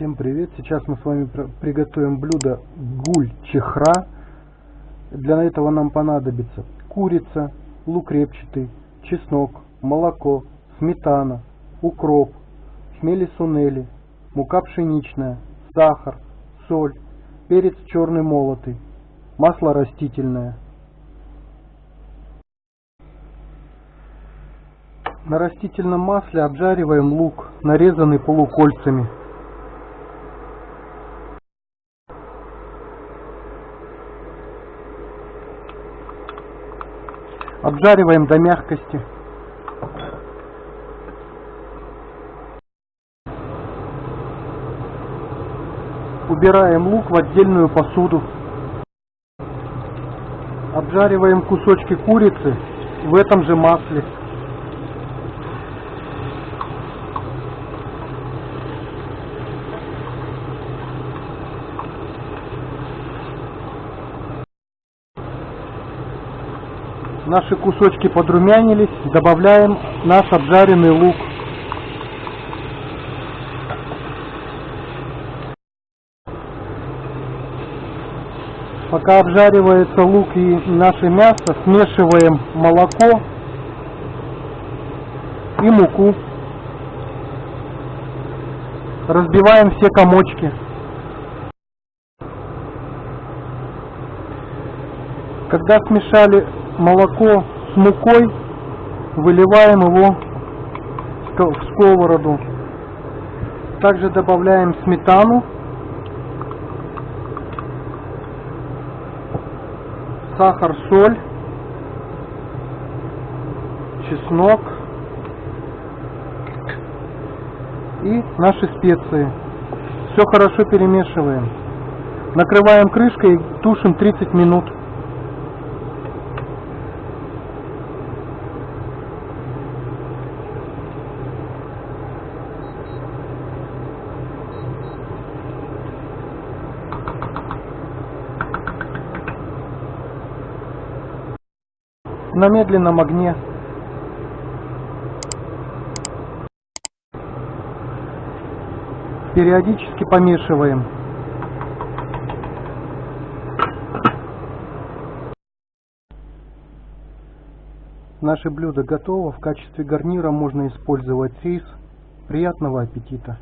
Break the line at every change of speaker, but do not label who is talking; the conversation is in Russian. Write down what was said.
Всем привет! Сейчас мы с вами приготовим блюдо гуль-чехра. Для этого нам понадобится курица, лук репчатый, чеснок, молоко, сметана, укроп, хмели-сунели, мука пшеничная, сахар, соль, перец черный молотый, масло растительное. На растительном масле обжариваем лук, нарезанный полукольцами. Обжариваем до мягкости. Убираем лук в отдельную посуду. Обжариваем кусочки курицы в этом же масле. Наши кусочки подрумянились, добавляем наш обжаренный лук. Пока обжаривается лук и наше мясо, смешиваем молоко и муку. Разбиваем все комочки. Когда смешали молоко с мукой, выливаем его в сковороду. Также добавляем сметану, сахар, соль, чеснок и наши специи. Все хорошо перемешиваем. Накрываем крышкой и тушим 30 минут. На медленном огне. Периодически помешиваем. Наше блюдо готово. В качестве гарнира можно использовать рис. Приятного аппетита!